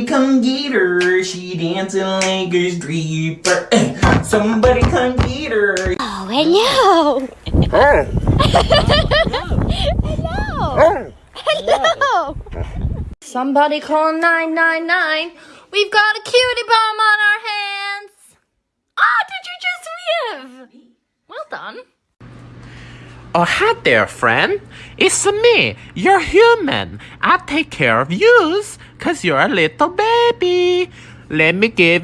come get her, she dancing like a stripper. Eh, Somebody come get her. Oh, hello. hello. Hello. Somebody call 999. We've got a cutie bomb on our hands. Ah, did you just live? Well done. Oh, hi there, friend. It's me, You're human. I take care of yous, cause you're a little baby. Let me give